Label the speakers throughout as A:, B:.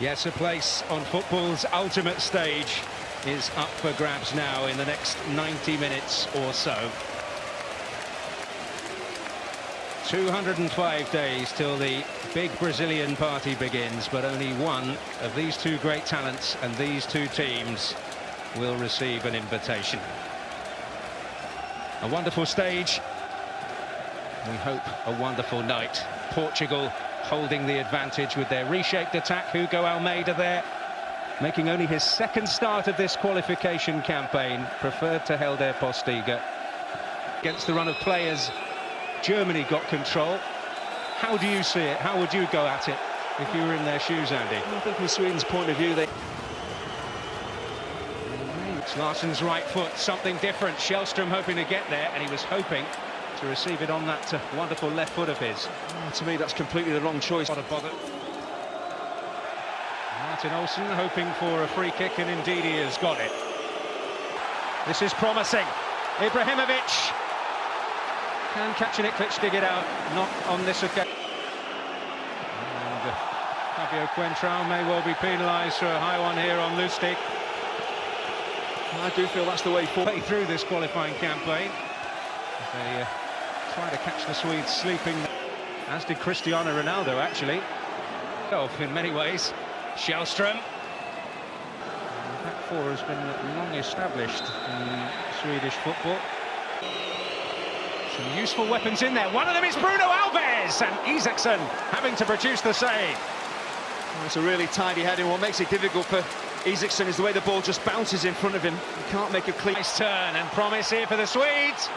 A: Yes, a place on football's ultimate stage is up for grabs now in the next 90 minutes or so. 205 days till the big Brazilian party begins, but only one of these two great talents and these two teams will receive an invitation. A wonderful stage. We hope a wonderful night. Portugal holding the advantage with their reshaped attack. Hugo Almeida there, making only his second start of this qualification campaign. Preferred to Helder Postiga. Against the run of players, Germany got control. How do you see it? How would you go at it if you were in their shoes, Andy?
B: I think from Sweden's point of view, they...
A: It's Larsson's right foot, something different. Källström hoping to get there, and he was hoping to receive it on that uh, wonderful left foot of his.
B: Oh, to me, that's completely the wrong choice.
A: What a bother. Martin Olsson hoping for a free kick, and indeed he has got it. This is promising. Ibrahimovic can Kacaniklic dig it out, not on this occasion. And uh, Fabio Coentrão may well be penalised for a high one here on Lustig.
B: I do feel that's the way forward.
A: through this qualifying campaign. They uh, try to catch the Swedes sleeping, as did Cristiano Ronaldo, actually. In many ways, Källström. The back four has been long established in Swedish football. Some useful weapons in there. One of them is Bruno Alves, and Isaksson having to produce the save.
B: It's a really tidy heading. What makes it difficult for Isaksson is the way the ball just bounces in front of him. He can't make a clean...
A: Nice turn and promise here for the Swedes.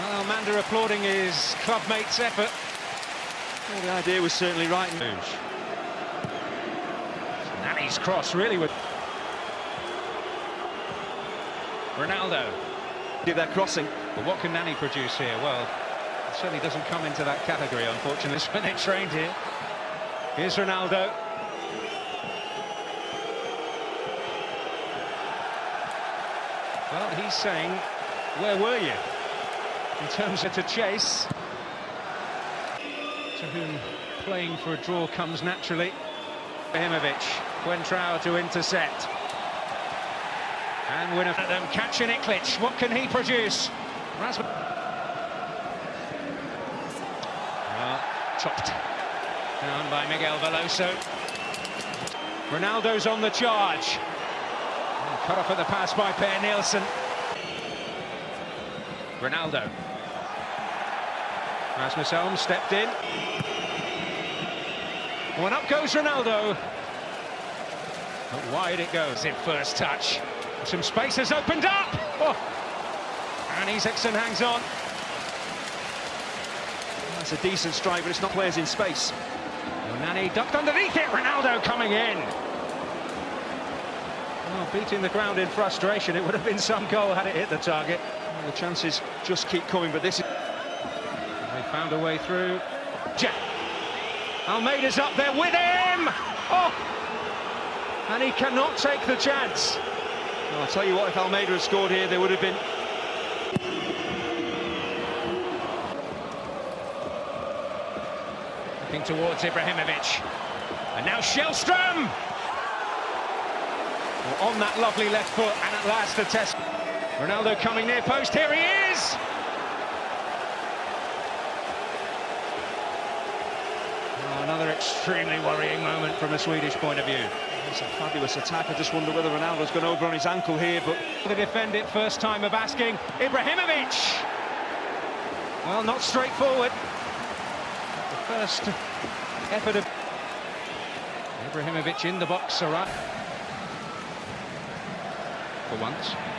A: Well, Manda applauding his clubmate's effort.
B: Well, the idea was certainly right.
A: Nani's cross really with Ronaldo.
B: Did that crossing.
A: But what can Nani produce here? Well, it certainly doesn't come into that category, unfortunately, when they trained here. Here's Ronaldo. Well, he's saying, where were you? In terms of to chase. To whom playing for a draw comes naturally. Ibrahimovic, Coentrão to intercept. And winner for them, Kacaniklic. What can he produce? Rasmus. Well, ah, chopped down by Miguel Veloso. Ronaldo's on the charge. Cut off at the pass by Per Nilsson. Ronaldo. Rasmus Elm stepped in. One up goes Ronaldo. But wide it goes in first touch. Some space has opened up. Oh. And Isaksson hangs on.
B: That's a decent strike, but it's not players in space.
A: Nani ducked underneath it. Ronaldo coming in. Oh, beating the ground in frustration. It would have been some goal had it hit the target.
B: The chances just keep coming, but this is...
A: They found a way through. Jack. Almeida's up there with him. Oh! And he cannot take the chance.
B: Well, I'll tell you what, if Almeida had scored here, there would have been...
A: Looking towards Ibrahimovic. And now Källström! Well, on that lovely left foot, and at last the test. Ronaldo coming near post, here he is! Oh, another extremely worrying moment from a Swedish point of view.
B: It's a fabulous attack. I just wonder whether Ronaldo's gone over on his ankle here, but...
A: To defend it, first time of asking. Ibrahimovic! Well, not straightforward. The first effort of... Ibrahimovic in the box, right. For once.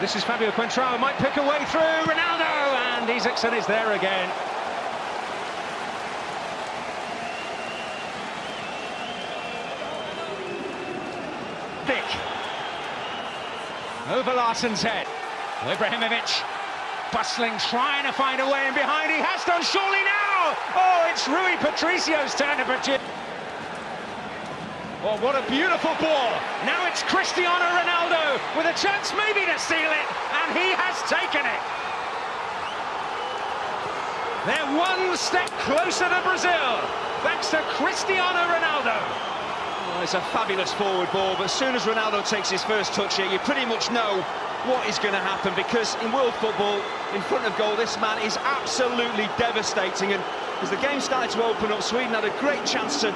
A: This is Fabio Coentrão, might pick a way through, Ronaldo, and Isaksson is there again. Vic. Over Larsson's head. Ibrahimovic bustling, trying to find a way in behind. He has done, surely now! Oh, it's Rui Patricio's turn to produce. Oh, what a beautiful ball. Now it's Cristiano Ronaldo with a chance maybe to seal it, and he has taken it. They're one step closer to Brazil, thanks to Cristiano Ronaldo.
B: It's a fabulous forward ball, but as soon as Ronaldo takes his first touch here, you pretty much know what is going to happen, because in world football, in front of goal, this man is absolutely devastating, and as the game started to open up, Sweden had a great chance to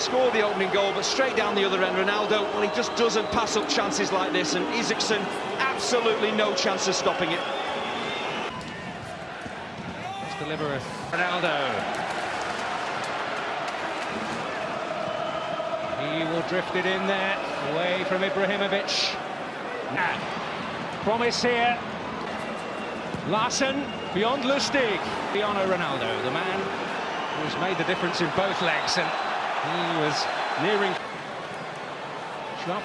B: score the opening goal, but straight down the other end, Ronaldo, well, he just doesn't pass up chances like this, and Isaksson, absolutely no chance of stopping it.
A: Let's deliver a Ronaldo. He will drift it in there, away from Ibrahimovic. Now, promise here. Larsson, beyond Lustig. Cristiano Ronaldo, the man who's made the difference in both legs, and he was nearing.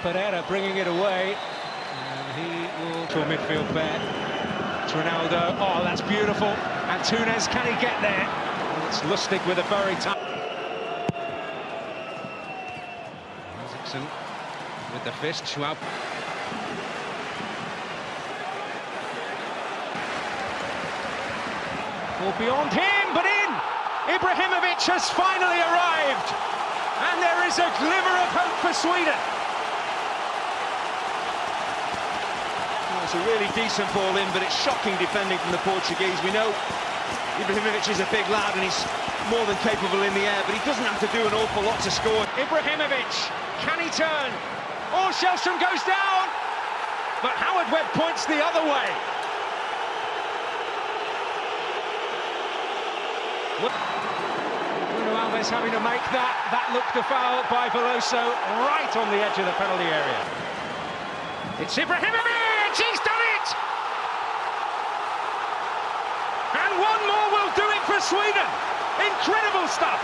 A: Pereira bringing it away, and he will to a midfield pair. It's Ronaldo. Oh, that's beautiful. And Tunes, can he get there? It's Lustig with a very tough. Isaksson with the fist. Schwab. Well, beyond him, but in! Ibrahimovic has finally arrived! And there is a glimmer of hope for Sweden.
B: Well, it's a really decent ball in, but it's shocking defending from the Portuguese. We know Ibrahimovic is a big lad and he's more than capable in the air, but he doesn't have to do an awful lot to score.
A: Ibrahimovic, can he turn? Oh, Källström goes down! But Howard Webb points the other way. Bruno Alves having to make that. That looked a foul by Veloso right on the edge of the penalty area. It's Ibrahimovic! He's done it! And one more will do it for Sweden. Incredible stuff.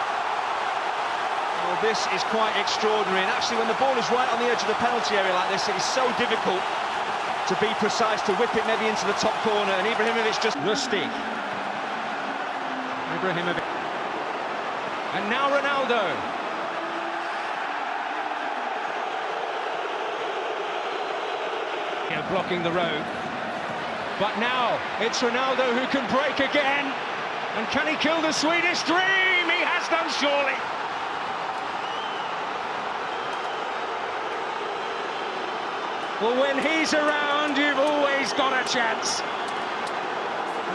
B: Well, this is quite extraordinary, and actually when the ball is right on the edge of the penalty area like this, it is so difficult to be precise, to whip it maybe into the top corner, and Ibrahimovic just...
A: Lustig. Ibrahimovic. And now Ronaldo. Blocking the road. But now it's Ronaldo who can break again. And can he kill the Swedish dream? He has done surely. Well, when he's around, you've always got a chance.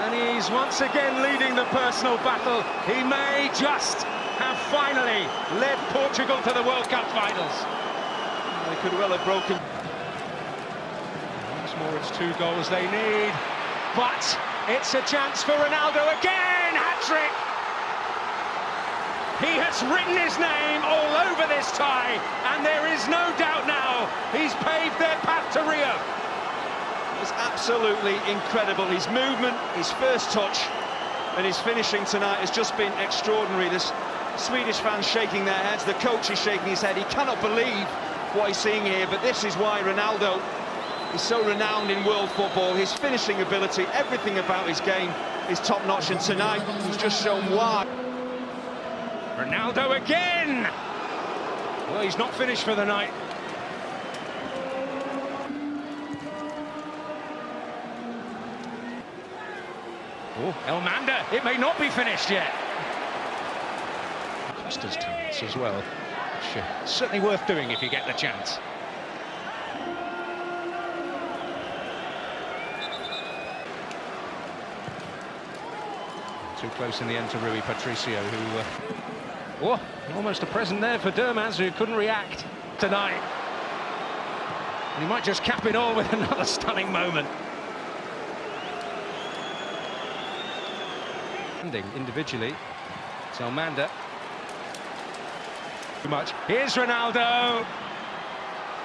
A: And he's once again leading the personal battle. He may just have finally led Portugal to the World Cup finals.
B: They could well have broken.
A: Once more, it's two goals they need. But it's a chance for Ronaldo again, hat-trick! He has written his name all over this tie, and there is no doubt now he's paved their path to Rio.
B: It's absolutely incredible. His movement, his first touch, and his finishing tonight has just been extraordinary. This Swedish fans shaking their heads, the coach is shaking his head. He cannot believe what he's seeing here, but this is why Ronaldo is so renowned in world football. His finishing ability, everything about his game is top-notch, and tonight he's just shown why.
A: Ronaldo again! Well, he's not finished for the night. Oh, Elmander, it may not be finished yet. Talents as well. Uh, certainly worth doing if you get the chance. Too close in the end to Rui Patricio, who... Uh, oh, almost a present there for Dermaz, who couldn't react tonight. And he might just cap it all with another stunning moment. Individually, it's Elmander. Much. Here's Ronaldo.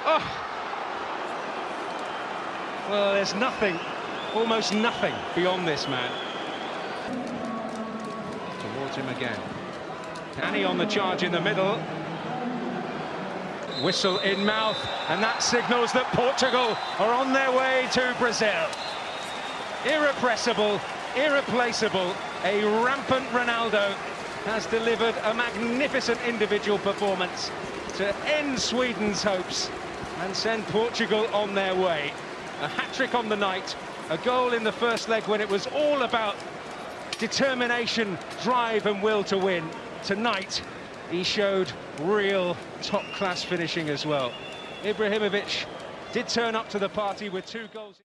A: Oh. Well, there's nothing, almost nothing beyond this man. Towards him again. Annie on the charge in the middle. Whistle in mouth, and that signals that Portugal are on their way to Brazil. Irrepressible, irreplaceable, a rampant Ronaldo has delivered a magnificent individual performance to end Sweden's hopes and send Portugal on their way. A hat-trick on the night, a goal in the first leg when it was all about determination, drive and will to win. Tonight, he showed real top-class finishing as well. Ibrahimovic did turn up to the party with two goals.